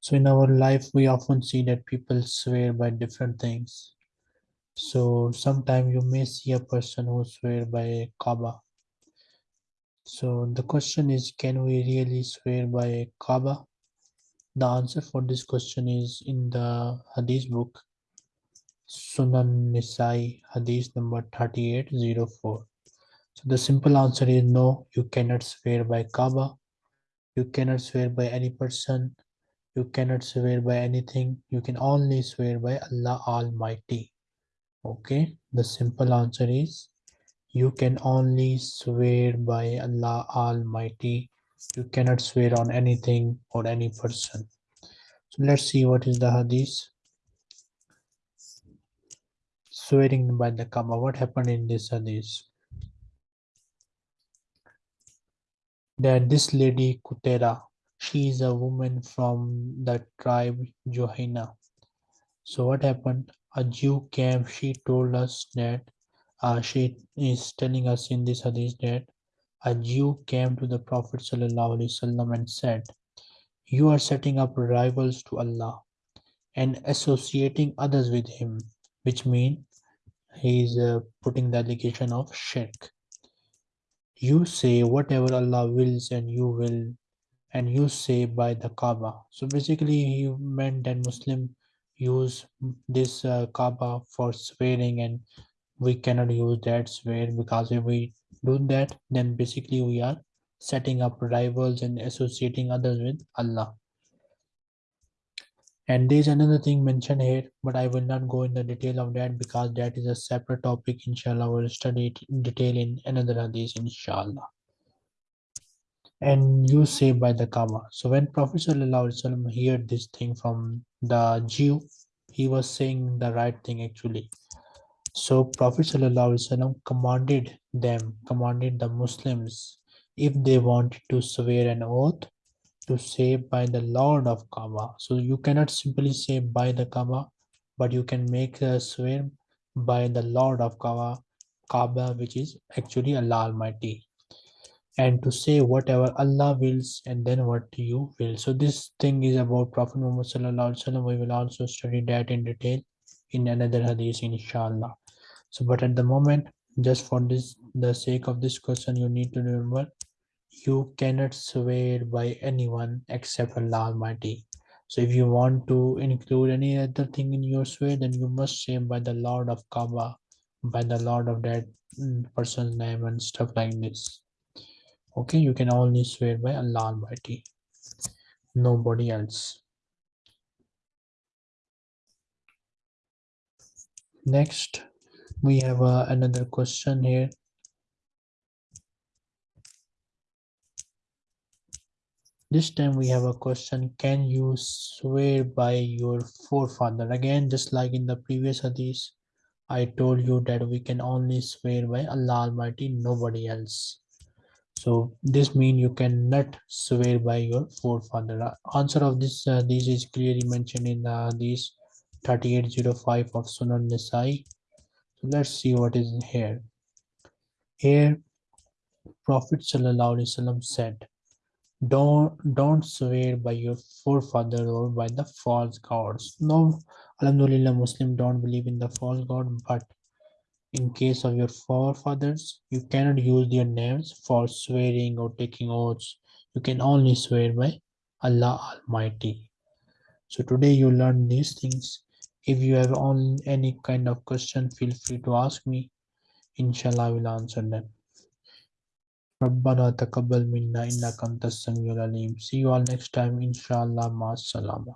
So in our life we often see that people swear by different things. So sometimes you may see a person who swear by Kaaba. So the question is can we really swear by Kaaba? The answer for this question is in the Hadith book Sunan Nisai Hadith number 3804. So the simple answer is no, you cannot swear by Kaaba. You cannot swear by any person. You cannot swear by anything. You can only swear by Allah Almighty. Okay, the simple answer is you can only swear by Allah Almighty. You cannot swear on anything or any person. So let's see what is the hadith. Swearing by the Kaaba. What happened in this hadith? That this lady Kutera, she is a woman from the tribe Juhainah. So what happened? A Jew came, she told us that uh, she is telling us in this hadith that a Jew came to the Prophet ﷺ and said, You are setting up rivals to Allah and associating others with him, which means he is uh, putting the allegation of shirk you say whatever Allah wills and you will and you say by the Kaaba. So basically he meant that Muslim use this uh, Kaaba for swearing and we cannot use that swear because if we do that then basically we are setting up rivals and associating others with Allah. And there's another thing mentioned here, but I will not go in the detail of that because that is a separate topic. Inshallah, we'll study it in detail in another hadith, inshallah. And you say by the Kaaba. So when Prophet heard this thing from the Jew, he was saying the right thing actually. So Prophet commanded them, commanded the Muslims, if they wanted to swear an oath, to say by the Lord of Kaaba. So you cannot simply say by the Kaaba, but you can make a swear by the Lord of Kaaba, Kaaba, which is actually Allah Almighty. And to say whatever Allah wills and then what you will. So this thing is about Prophet Muhammad. We will also study that in detail in another hadith, inshallah. So, but at the moment, just for this, the sake of this question, you need to remember you cannot swear by anyone except Allah Almighty. So if you want to include any other thing in your swear, then you must say by the Lord of Kaaba, by the Lord of that mm, person's name and stuff like this. Okay, you can only swear by Allah Almighty, nobody else. Next, we have uh, another question here. This time we have a question, can you swear by your forefather? Again, just like in the previous hadith, I told you that we can only swear by Allah Almighty, nobody else. So this means you cannot swear by your forefather. Answer of this uh, this is clearly mentioned in the hadith 3805 of Sunan Nisai. So let's see what is here. Here, Prophet Sallallahu said, don't don't swear by your forefather or by the false gods. No alhamdulillah muslim don't believe in the false god but in case of your forefathers you cannot use their names for swearing or taking oaths. You can only swear by allah almighty. So today you learn these things. If you have on any kind of question feel free to ask me. Inshallah i will answer them ربن تقبل منا ان کم تسمی العلیم. See you are next time انشاء اللہ ماء اللامہ